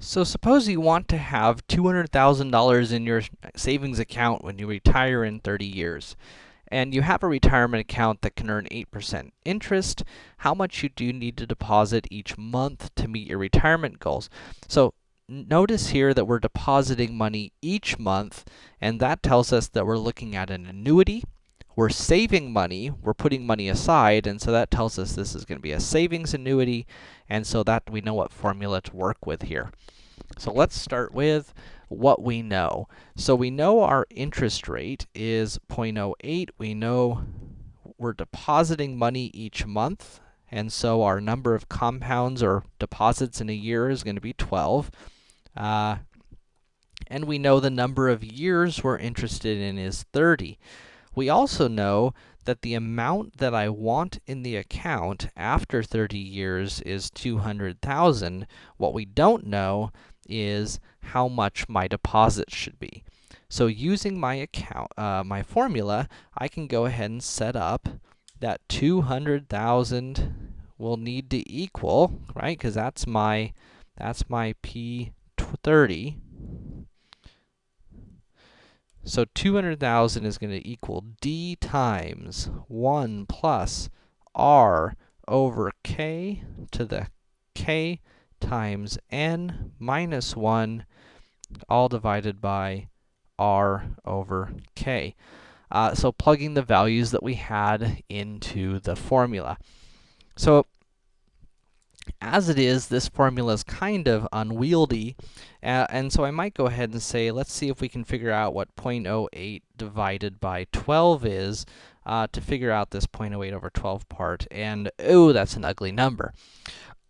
So suppose you want to have $200,000 in your savings account when you retire in 30 years. And you have a retirement account that can earn 8% interest. How much you do need to deposit each month to meet your retirement goals. So notice here that we're depositing money each month, and that tells us that we're looking at an annuity. We're saving money, we're putting money aside, and so that tells us this is going to be a savings annuity, and so that we know what formula to work with here. So let's start with what we know. So we know our interest rate is 0.08. We know we're depositing money each month, and so our number of compounds or deposits in a year is going to be 12. Uh, and we know the number of years we're interested in is 30. We also know that the amount that I want in the account after 30 years is 200,000. What we don't know is how much my deposit should be. So using my account, uh, my formula, I can go ahead and set up that 200,000 will need to equal, right? Because that's my, that's my P30. So 200,000 is going to equal d times 1 plus r over k to the k times n minus 1, all divided by r over k. Uh, so plugging the values that we had into the formula. So as it is, this formula is kind of unwieldy, uh, and so I might go ahead and say, let's see if we can figure out what 0.08 divided by 12 is, uh, to figure out this 0.08 over 12 part, and oh, that's an ugly number.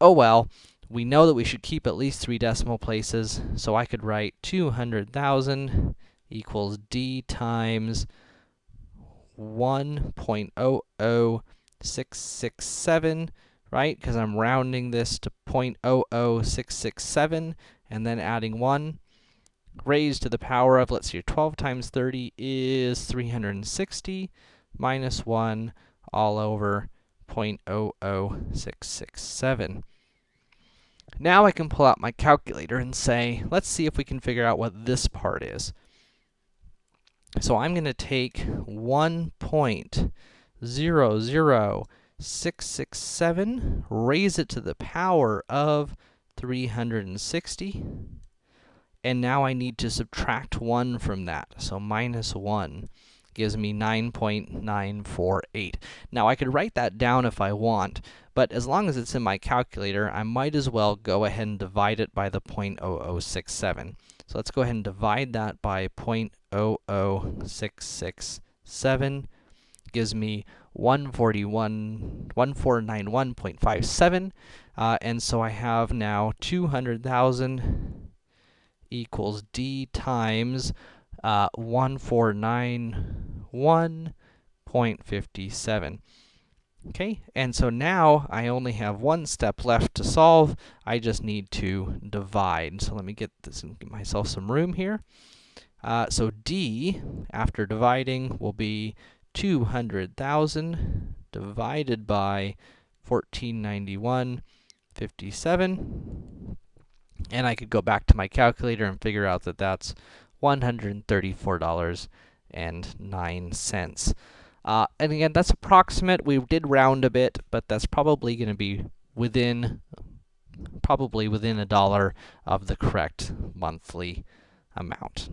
Oh well, we know that we should keep at least three decimal places, so I could write 200,000 equals d times 1.00667 right? Because I'm rounding this to 0.00667 and then adding 1 raised to the power of, let's see, 12 times 30 is 360 minus 1 all over 0.00667. Now I can pull out my calculator and say, let's see if we can figure out what this part is. So I'm going to take 1.00 667, raise it to the power of 360, and now I need to subtract 1 from that, so minus 1 gives me 9.948. Now, I could write that down if I want, but as long as it's in my calculator, I might as well go ahead and divide it by the 0.0067. So let's go ahead and divide that by 0.00667, gives me 141, 1491.57, uh, and so I have now 200,000 equals d times uh, 1491.57. Okay, and so now I only have one step left to solve. I just need to divide. So let me get this and give myself some room here. Uh, so d, after dividing, will be 200,000 divided by 1491.57. And I could go back to my calculator and figure out that that's $134.09. Uh, and again, that's approximate. We did round a bit, but that's probably going to be within, probably within a dollar of the correct monthly amount.